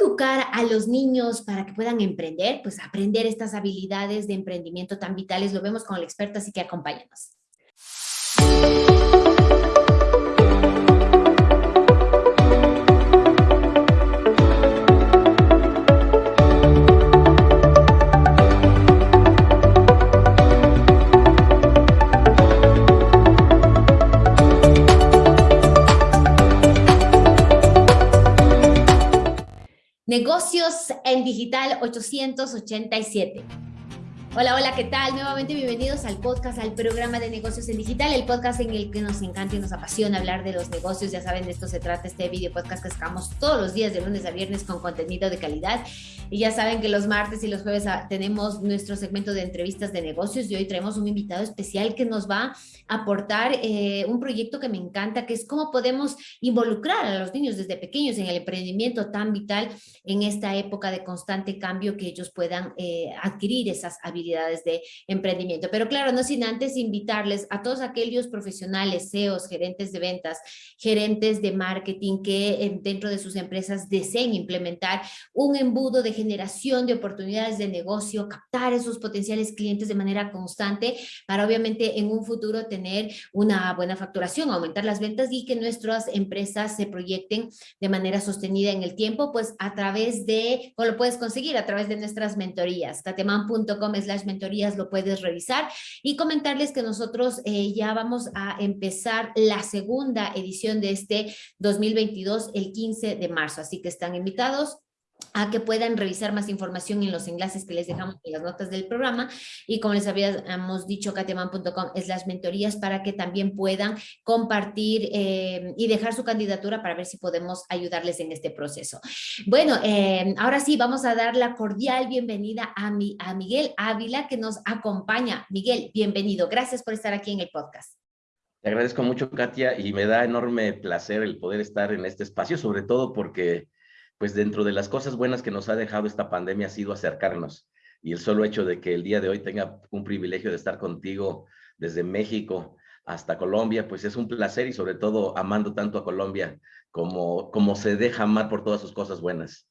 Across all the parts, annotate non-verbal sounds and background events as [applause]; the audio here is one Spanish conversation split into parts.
educar a los niños para que puedan emprender? Pues aprender estas habilidades de emprendimiento tan vitales, lo vemos con el experto, así que acompáñanos. Negocios en Digital 887. Hola, hola, ¿qué tal? Nuevamente bienvenidos al podcast, al programa de negocios en digital, el podcast en el que nos encanta y nos apasiona hablar de los negocios. Ya saben, de esto se trata este video podcast que sacamos todos los días de lunes a viernes con contenido de calidad. Y ya saben que los martes y los jueves ah, tenemos nuestro segmento de entrevistas de negocios y hoy traemos un invitado especial que nos va a aportar eh, un proyecto que me encanta, que es cómo podemos involucrar a los niños desde pequeños en el emprendimiento tan vital en esta época de constante cambio que ellos puedan eh, adquirir esas habilidades de emprendimiento. Pero claro, no sin antes invitarles a todos aquellos profesionales, CEOs, gerentes de ventas, gerentes de marketing que dentro de sus empresas deseen implementar un embudo de generación de oportunidades de negocio, captar esos potenciales clientes de manera constante para obviamente en un futuro tener una buena facturación, aumentar las ventas y que nuestras empresas se proyecten de manera sostenida en el tiempo, pues a través de, ¿cómo lo puedes conseguir? A través de nuestras mentorías, tateman.com es mentorías lo puedes revisar y comentarles que nosotros eh, ya vamos a empezar la segunda edición de este 2022 el 15 de marzo, así que están invitados a que puedan revisar más información en los enlaces que les dejamos en las notas del programa y como les habíamos dicho cateman.com es las mentorías para que también puedan compartir eh, y dejar su candidatura para ver si podemos ayudarles en este proceso. Bueno, eh, ahora sí vamos a dar la cordial bienvenida a, mi, a Miguel Ávila que nos acompaña. Miguel, bienvenido. Gracias por estar aquí en el podcast. Te agradezco mucho, Katia, y me da enorme placer el poder estar en este espacio, sobre todo porque pues dentro de las cosas buenas que nos ha dejado esta pandemia ha sido acercarnos. Y el solo hecho de que el día de hoy tenga un privilegio de estar contigo desde México hasta Colombia, pues es un placer y sobre todo amando tanto a Colombia como, como se deja amar por todas sus cosas buenas.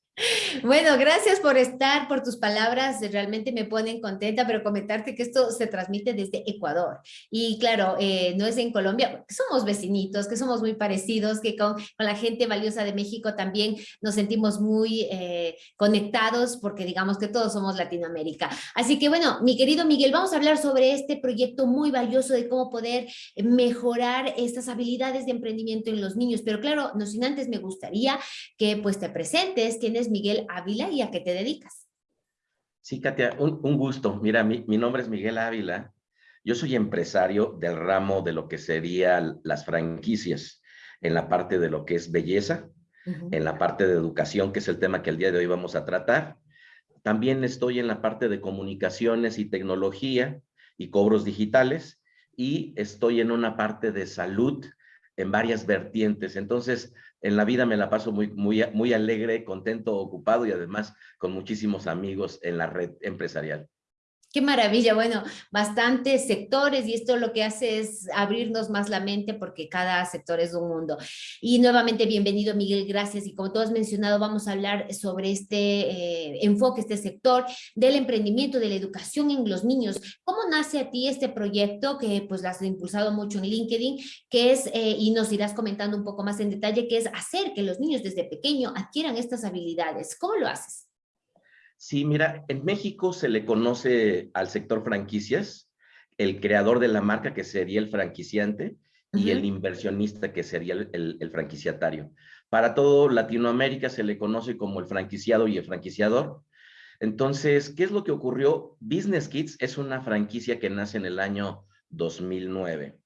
Bueno, gracias por estar, por tus palabras, realmente me ponen contenta, pero comentarte que esto se transmite desde Ecuador. Y claro, eh, no es en Colombia, somos vecinitos, que somos muy parecidos, que con, la gente valiosa de México también nos sentimos muy eh, conectados porque digamos que todos somos Latinoamérica. Así que bueno, mi querido Miguel, vamos a hablar sobre este proyecto muy valioso de cómo poder mejorar estas habilidades de emprendimiento en los niños. Pero claro, no sin antes me gustaría que pues te presentes, quién es Miguel Ávila y a qué te dedicas. Sí, Katia, un, gusto. Mira, mi, nombre es Miguel Ávila. Yo soy empresario del ramo de lo que serían las franquicias, en la parte de lo que es belleza, en la parte de educación, que es el tema que el día de hoy vamos a tratar. También estoy en la parte de comunicaciones y tecnología y cobros digitales y estoy en una parte de salud en varias vertientes. Entonces, en la vida me la paso muy, muy, muy alegre, contento, ocupado y además con muchísimos amigos en la red empresarial. Qué maravilla, bueno, bastantes sectores y esto lo que hace es abrirnos más la mente porque cada sector es un mundo. Y nuevamente bienvenido Miguel, gracias. Y como tú has mencionado, vamos a hablar sobre este eh, enfoque, este sector del emprendimiento, de la educación en los niños. ¿Cómo nace a ti este proyecto que pues has impulsado mucho en LinkedIn, que es, eh, y nos irás comentando un poco más en detalle, que es hacer que los niños desde pequeño adquieran estas habilidades? ¿Cómo lo haces? Sí, mira, en México se le conoce al sector franquicias, el creador de la marca que sería el franquiciante y el inversionista que sería el, franquiciatario. Para todo Latinoamérica se le conoce como el franquiciado y el franquiciador. Entonces, ¿qué es lo que ocurrió? Business Kids es una franquicia que nace en el año 2009.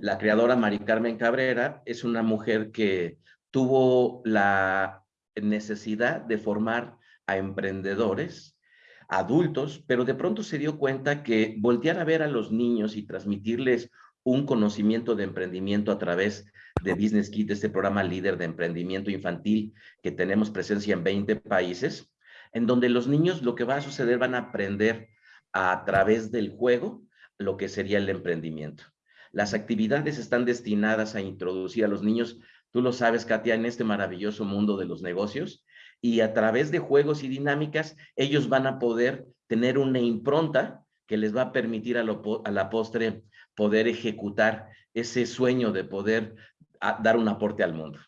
La creadora Mari Carmen Cabrera es una mujer que tuvo la necesidad de formar a emprendedores, adultos, pero de pronto se dio cuenta que voltear a ver a los niños y transmitirles un conocimiento de emprendimiento a través de Business Kit, este programa líder de emprendimiento infantil que tenemos presencia en 20 países, en donde los niños lo que va a suceder van a aprender a través del juego lo que sería el emprendimiento. Las actividades están destinadas a introducir a los niños tú lo sabes, Katia, en este maravilloso mundo de los negocios, y a través de juegos y dinámicas, ellos van a poder tener una impronta que les va a permitir a, la postre poder ejecutar ese sueño de poder dar un aporte al mundo.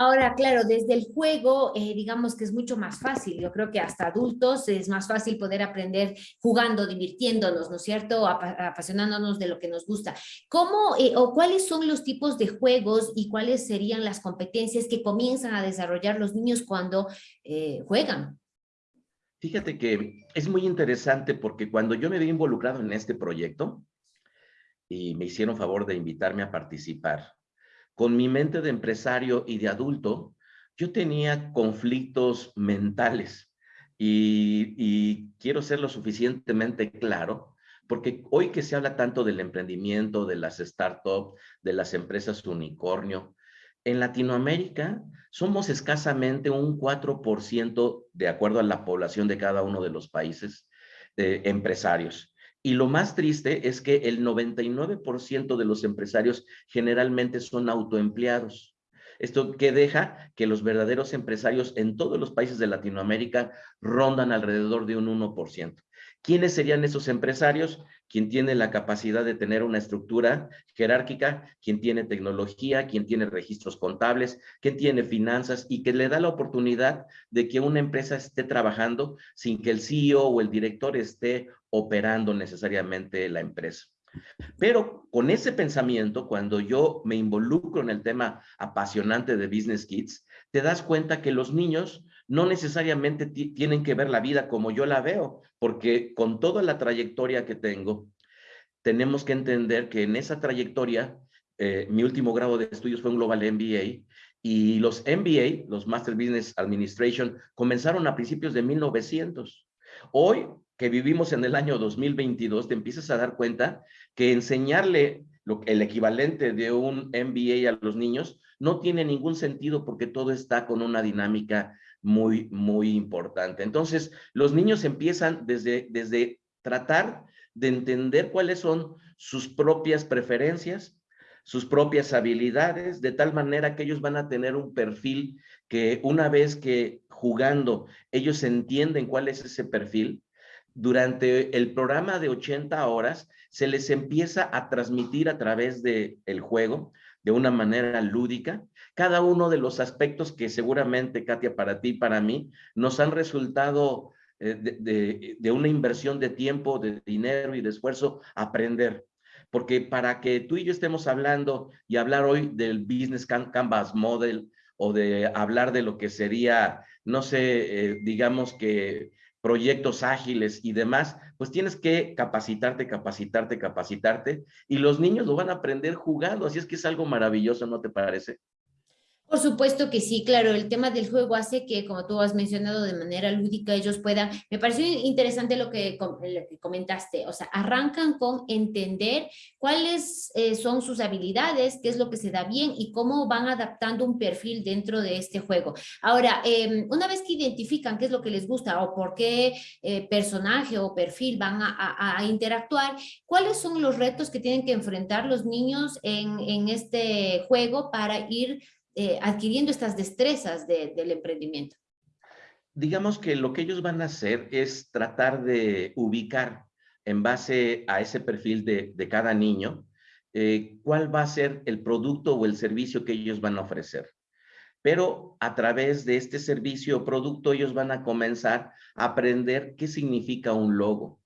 Ahora, claro, desde el juego, eh, digamos que es mucho más fácil. Yo creo que hasta adultos es más fácil poder aprender jugando, divirtiéndonos, ¿no es cierto? apasionándonos de lo que nos gusta. ¿Cómo eh, o cuáles son los tipos de juegos y cuáles serían las competencias que comienzan a desarrollar los niños cuando eh, juegan? Fíjate que es muy interesante porque cuando yo me vi involucrado en este proyecto y me hicieron favor de invitarme a participar, con mi mente de empresario y de adulto, yo tenía conflictos mentales y, quiero ser lo suficientemente claro, porque hoy que se habla tanto del emprendimiento, de las startups, de las empresas unicornio, en Latinoamérica somos escasamente un 4% de acuerdo a la población de cada uno de los países eh, empresarios. Y lo más triste es que el 99% de los empresarios generalmente son autoempleados. Esto que deja que los verdaderos empresarios en todos los países de Latinoamérica rondan alrededor de un 1%. ¿Quiénes serían esos empresarios? Quien tiene la capacidad de tener una estructura jerárquica, quien tiene tecnología, quien tiene registros contables, quien tiene finanzas y que le da la oportunidad de que una empresa esté trabajando sin que el CEO o el director esté operando necesariamente la empresa. Pero con ese pensamiento, cuando yo me involucro en el tema apasionante de Business Kids, te das cuenta que los niños no necesariamente tienen que ver la vida como yo la veo, porque con toda la trayectoria que tengo, tenemos que entender que en esa trayectoria, eh, mi último grado de estudios fue un Global MBA, y los MBA, los Master Business Administration, comenzaron a principios de 1900. Hoy, que vivimos en el año 2022, te empiezas a dar cuenta que enseñarle el equivalente de un MBA a los niños no tiene ningún sentido porque todo está con una dinámica muy, muy importante. Entonces, los niños empiezan desde, desde tratar de entender cuáles son sus propias preferencias, sus propias habilidades, de tal manera que ellos van a tener un perfil que una vez que jugando ellos entienden cuál es ese perfil, durante el programa de 80 horas se les empieza a transmitir a través del el juego de una manera lúdica cada uno de los aspectos que seguramente, Katia, para ti, para mí, nos han resultado eh, de, una inversión de tiempo, de dinero y de esfuerzo, aprender. Porque para que tú y yo estemos hablando y hablar hoy del Business Canvas Model o de hablar de lo que sería, no sé, eh, digamos que proyectos ágiles y demás, pues tienes que capacitarte, capacitarte, capacitarte, y los niños lo van a aprender jugando, así es que es algo maravilloso, ¿no te parece? Por supuesto que sí, claro, el tema del juego hace que, como tú has mencionado, de manera lúdica ellos puedan, me pareció interesante lo que, comentaste, o sea, arrancan con entender cuáles eh, son sus habilidades, qué es lo que se da bien y cómo van adaptando un perfil dentro de este juego. Ahora, em, una vez que identifican qué es lo que les gusta o por qué eh, personaje o perfil van a, interactuar, ¿cuáles son los retos que tienen que enfrentar los niños en, en este juego para ir eh, adquiriendo estas destrezas del emprendimiento? Digamos que lo que ellos van a hacer es tratar de ubicar en base a ese perfil de, cada niño, eh, cuál va a ser el producto o el servicio que ellos van a ofrecer. Pero a través de este servicio o producto ellos van a comenzar a aprender qué significa un logo.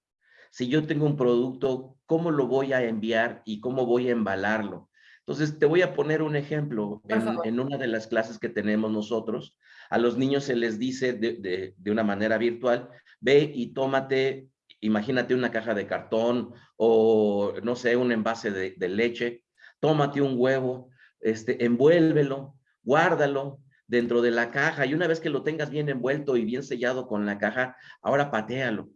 Si yo tengo un producto, ¿cómo lo voy a enviar y cómo voy a embalarlo? Entonces, te voy a poner un ejemplo. En, una de las clases que tenemos nosotros, a los niños se les dice de, una manera virtual, ve y tómate, imagínate una caja de cartón o, no sé, un envase de, leche, tómate un huevo, este, envuélvelo, guárdalo dentro de la caja y una vez que lo tengas bien envuelto y bien sellado con la caja, ahora patealo.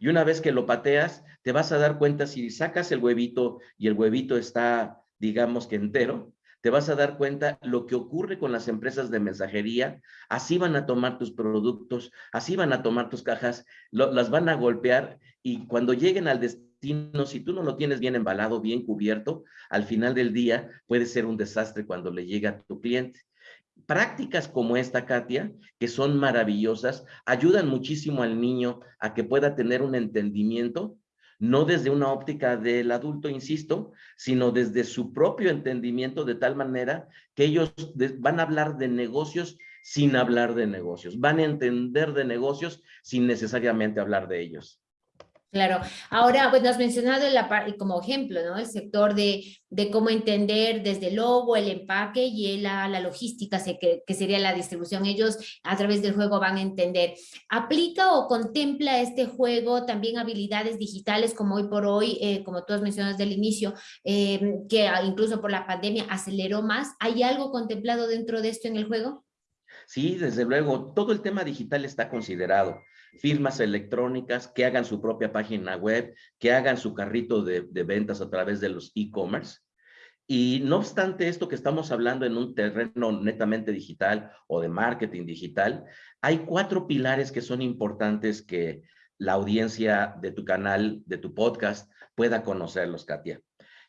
Y una vez que lo pateas, te vas a dar cuenta si sacas el huevito y el huevito está digamos que entero, te vas a dar cuenta lo que ocurre con las empresas de mensajería, así van a tomar tus productos, así van a tomar tus cajas, las van a golpear y cuando lleguen al destino si tú no lo tienes bien embalado, bien cubierto, al final del día puede ser un desastre cuando le llega a tu cliente. Prácticas como esta, Katia, que son maravillosas, ayudan muchísimo al niño a que pueda tener un entendimiento, no desde una óptica del adulto, insisto, sino desde su propio entendimiento, de tal manera que ellos van a hablar de negocios sin hablar de negocios, van a entender de negocios sin necesariamente hablar de ellos. Claro. Ahora, pues nos has mencionado como ejemplo, ¿no? El sector de, de, cómo entender desde el logo, el empaque y la, la logística, que, que, sería la distribución. Ellos a través del juego van a entender. ¿Aplica o contempla este juego también habilidades digitales como hoy por hoy, eh, como tú has mencionado desde el inicio, eh, que incluso por la pandemia aceleró más? ¿Hay algo contemplado dentro de esto en el juego? Sí, desde luego, todo el tema digital está considerado firmas electrónicas, que hagan su propia página web, que hagan su carrito de, ventas a través de los e-commerce. Y no obstante esto que estamos hablando en un terreno netamente digital o de marketing digital, hay cuatro pilares que son importantes que la audiencia de tu canal, de tu podcast, pueda conocerlos, Katia.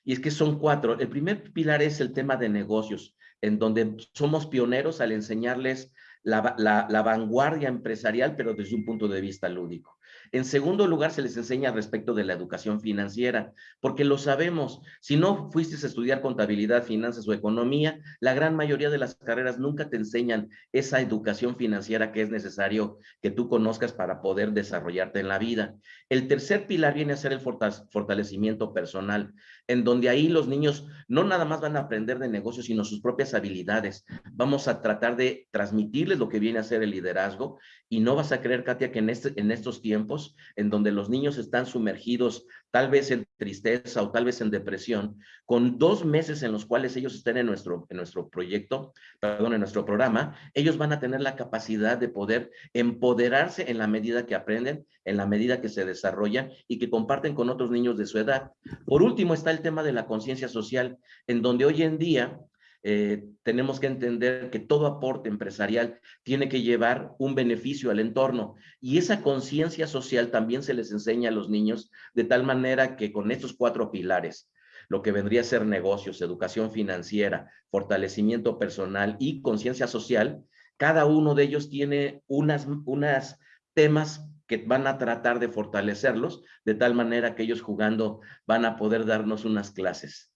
Y es que son cuatro. El primer pilar es el tema de negocios, en donde somos pioneros al enseñarles la, vanguardia empresarial, pero desde un punto de vista lúdico. En segundo lugar, se les enseña respecto de la educación financiera, porque lo sabemos, si no fuiste a estudiar contabilidad, finanzas o economía, la gran mayoría de las carreras nunca te enseñan esa educación financiera que es necesario que tú conozcas para poder desarrollarte en la vida. El tercer pilar viene a ser el fortalecimiento personal, en donde ahí los niños no nada más van a aprender de negocios, sino sus propias habilidades. Vamos a tratar de transmitirles lo que viene a ser el liderazgo y no vas a creer, Katia, que en, este, en estos tiempos en donde los niños están sumergidos tal vez en tristeza o tal vez en depresión, con dos meses en los cuales ellos estén en nuestro, en nuestro proyecto, perdón, en nuestro programa, ellos van a tener la capacidad de poder empoderarse en la medida que aprenden, en la medida que se desarrollan y que comparten con otros niños de su edad. Por último está el tema de la conciencia social, en donde hoy en día eh, tenemos que entender que todo aporte empresarial tiene que llevar un beneficio al entorno y esa conciencia social también se les enseña a los niños de tal manera que con estos cuatro pilares, lo que vendría a ser negocios, educación financiera, fortalecimiento personal y conciencia social, cada uno de ellos tiene unas, unas temas que van a tratar de fortalecerlos de tal manera que ellos jugando van a poder darnos unas clases.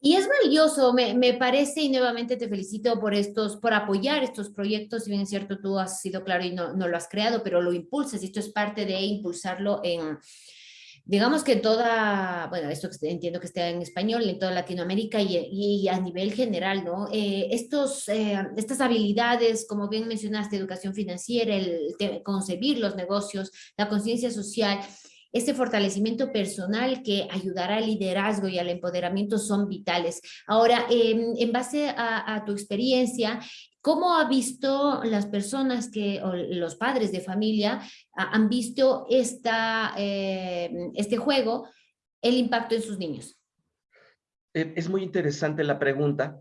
Y es valioso, me, me, parece, y nuevamente te felicito por estos, por apoyar estos proyectos, si bien es cierto, tú has sido claro y no, no lo has creado, pero lo impulsas, y esto es parte de impulsarlo en, digamos que toda, bueno, esto entiendo que esté en español, en toda Latinoamérica y, y a nivel general, ¿no? Eh, estos, eh, estas habilidades, como bien mencionaste, educación financiera, el, el concebir los negocios, la conciencia social, este fortalecimiento personal que ayudará al liderazgo y al empoderamiento son vitales. Ahora, en base a, tu experiencia, ¿Cómo ha visto las personas que, o los padres de familia, han visto esta, em, este juego, el impacto en sus niños? Eh, es muy interesante la pregunta.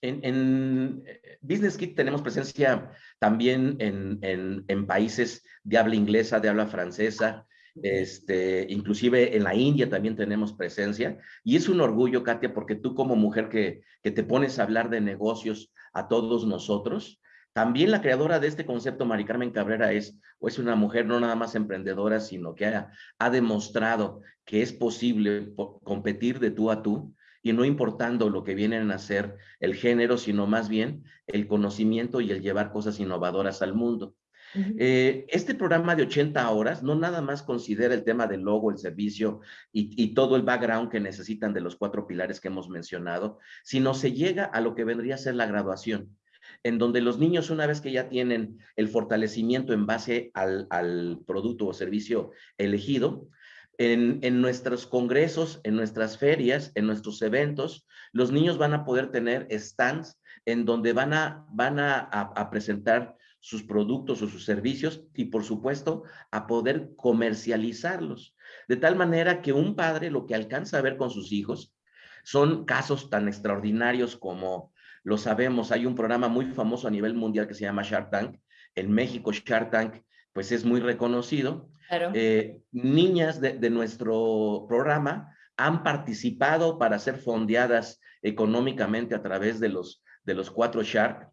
En, en eh, Business Kit tenemos presencia también en, en, en, países de habla inglesa, de habla francesa, este, inclusive en la India también tenemos presencia y es un orgullo, Katia, porque tú como mujer que, que te pones a hablar de negocios a todos nosotros, también la creadora de este concepto, Mari Carmen Cabrera, es, o es una mujer no nada más emprendedora, sino que ha, ha demostrado que es posible competir de tú a tú y no importando lo que vienen a ser el género, sino más bien el conocimiento y el llevar cosas innovadoras al mundo. Eh, este programa de 80 horas no nada más considera el tema del logo, el servicio y, todo el background que necesitan de los cuatro pilares que hemos mencionado, sino se llega a lo que vendría a ser la graduación, en donde los niños una vez que ya tienen el fortalecimiento en base al, producto o servicio elegido, en, nuestros congresos, en nuestras ferias, en nuestros eventos, los niños van a poder tener stands en donde van a, van a presentar sus productos o sus servicios y por supuesto a poder comercializarlos. De tal manera que un padre lo que alcanza a ver con sus hijos son casos tan extraordinarios como lo sabemos. Hay un programa muy famoso a nivel mundial que se llama Shark Tank. En México Shark Tank pues es muy reconocido. niñas de, de nuestro programa han participado para ser fondeadas económicamente a través de los, de los cuatro Shark.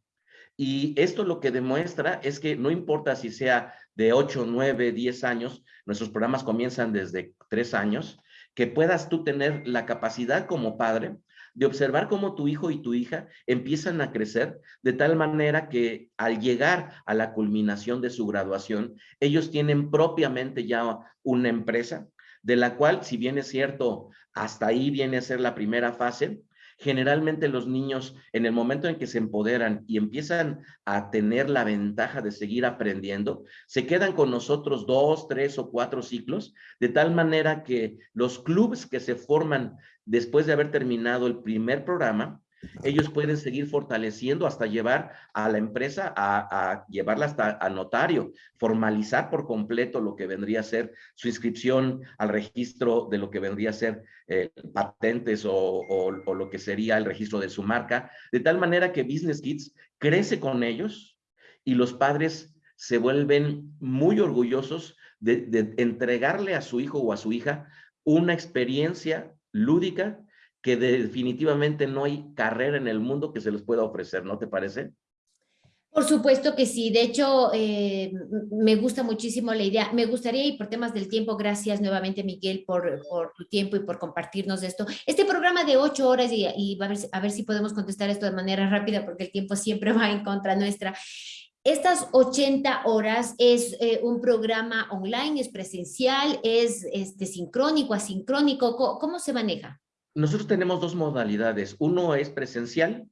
Y esto lo que demuestra es que no importa si sea de 8, 9, 10 años, nuestros programas comienzan desde 3 años, que puedas tú tener la capacidad como padre de observar cómo tu hijo y tu hija empiezan a crecer de tal manera que al llegar a la culminación de su graduación, ellos tienen propiamente ya una empresa de la cual, si bien es cierto, hasta ahí viene a ser la primera fase, generalmente los niños en el momento en que se empoderan y empiezan a tener la ventaja de seguir aprendiendo, se quedan con nosotros dos, tres o cuatro ciclos, de tal manera que los clubes que se forman después de haber terminado el primer programa, ellos pueden seguir fortaleciendo hasta llevar a la empresa a, llevarla hasta a notario, formalizar por completo lo que vendría a ser su inscripción al registro de lo que vendría a ser eh, patentes o, lo que sería el registro de su marca, de tal manera que Business Kids crece con ellos y los padres se vuelven muy orgullosos de entregarle a su hijo o a su hija una experiencia lúdica que definitivamente no hay carrera en el mundo que se les pueda ofrecer, ¿no te parece? Por supuesto que sí. De hecho, eh, me gusta muchísimo la idea. Me gustaría, y por temas del tiempo, gracias nuevamente, Miguel, por, tu tiempo y por compartirnos esto. Este programa de ocho horas, y, a, ver, si podemos contestar esto de manera rápida, porque el tiempo siempre [laughs] va en contra nuestra. Estas 80 horas es eh, un programa online, es presencial, es este, sincrónico, asincrónico, ¿cómo se maneja? Nosotros tenemos dos modalidades. Uno es presencial,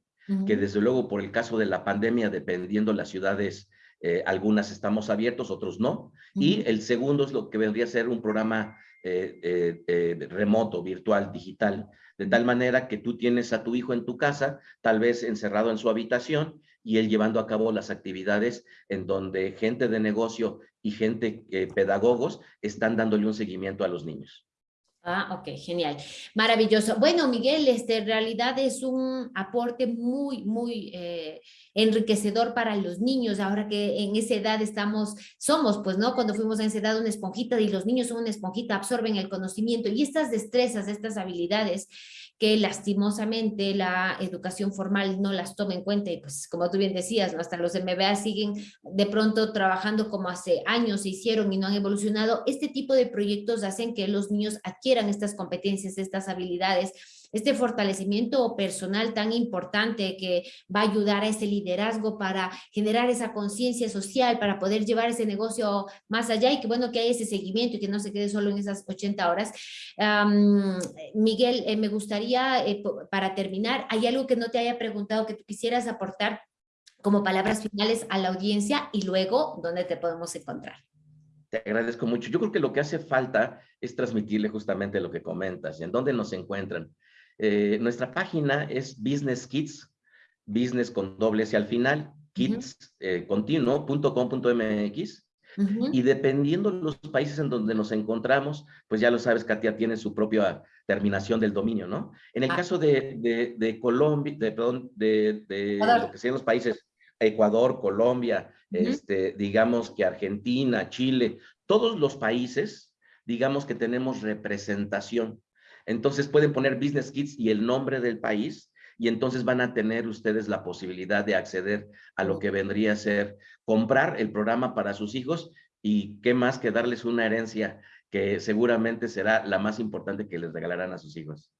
que desde luego por el caso de la pandemia, dependiendo las ciudades, eh, algunas estamos abiertos, otros no. Y el segundo es lo que vendría a ser un programa eh, eh, remoto, virtual, digital, de tal manera que tú tienes a tu hijo en tu casa, tal vez encerrado en su habitación, y él llevando a cabo las actividades en donde gente de negocio y gente, pedagogos, están dándole un seguimiento a los niños. Ah, ok, genial. Maravilloso. Bueno, Miguel, este en realidad es un aporte muy, muy eh, enriquecedor para los niños, ahora que en esa edad estamos, somos, pues, ¿no? Cuando fuimos a esa edad una esponjita y los niños son una esponjita, absorben el conocimiento y estas destrezas, estas habilidades que lastimosamente la educación formal no las toma en cuenta y pues como tú bien decías, hasta los MBA siguen de pronto trabajando como hace años se hicieron y no han evolucionado. Este tipo de proyectos hacen que los niños adquieran estas competencias, estas habilidades este fortalecimiento personal tan importante que va a ayudar a ese liderazgo para generar esa conciencia social, para poder llevar ese negocio más allá y que bueno que haya ese seguimiento y que no se quede solo en esas 80 horas. Miguel, eh, me gustaría, eh, para terminar, ¿hay algo que no te haya preguntado que tú quisieras aportar como palabras finales a la audiencia y luego dónde te podemos encontrar? Te agradezco mucho. Yo creo que lo que hace falta es transmitirle justamente lo que comentas y en dónde nos encuentran. Eh, nuestra página es Business Kids, business con doble S al final, kids, eh, y dependiendo de los países en donde nos encontramos, pues ya lo sabes, Katia tiene su propia terminación del dominio, ¿no? En el ah. caso de, de, Colombia, de, perdón, de, lo que sean los países, Ecuador, Colombia, este, digamos que Argentina, Chile, todos los países, digamos que tenemos representación. Entonces pueden poner Business Kids y el nombre del país y entonces van a tener ustedes la posibilidad de acceder a lo que vendría a ser comprar el programa para sus hijos y qué más que darles una herencia que seguramente será la más importante que les regalarán a sus hijos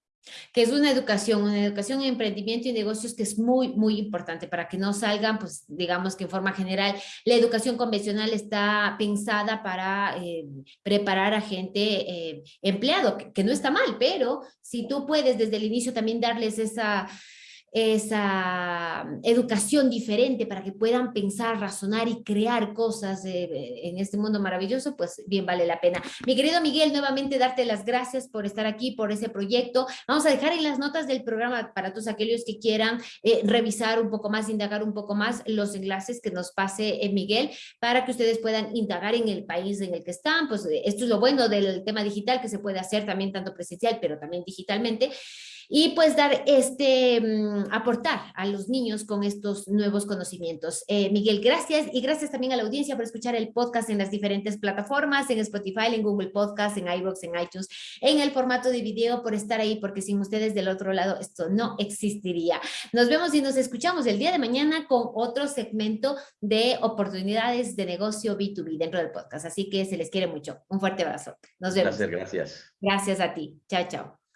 que es una educación, una educación en emprendimiento y negocios que es muy, muy importante para que no salgan, pues digamos que en forma general, la educación convencional está pensada para eh, preparar a gente eh, empleado, que no está mal, pero si tú puedes desde el inicio también darles esa esa educación diferente para que puedan pensar, razonar y crear cosas en este mundo maravilloso, pues bien vale la pena. Mi querido Miguel, nuevamente darte las gracias por estar aquí, por ese proyecto. Vamos a dejar en las notas del programa para todos aquellos que quieran eh, revisar un poco más, indagar un poco más los enlaces que nos pase en Miguel para que ustedes puedan indagar en el país en el que están. Pues esto es lo bueno del tema digital que se puede hacer también tanto presencial, pero también digitalmente. Y pues dar este, mm, aportar a los niños con estos nuevos conocimientos. Eh, Miguel, gracias y gracias también a la audiencia por escuchar el podcast en las diferentes plataformas, en Spotify, en Google Podcast, en iVoox, en iTunes, en el formato de video, por estar ahí, porque sin ustedes del otro lado esto no existiría. Nos vemos y nos escuchamos el día de mañana con otro segmento de oportunidades de negocio B2B dentro del podcast. Así que se les quiere mucho. Un fuerte abrazo. Nos vemos. Gracias, gracias. Gracias a ti. Chao, chao.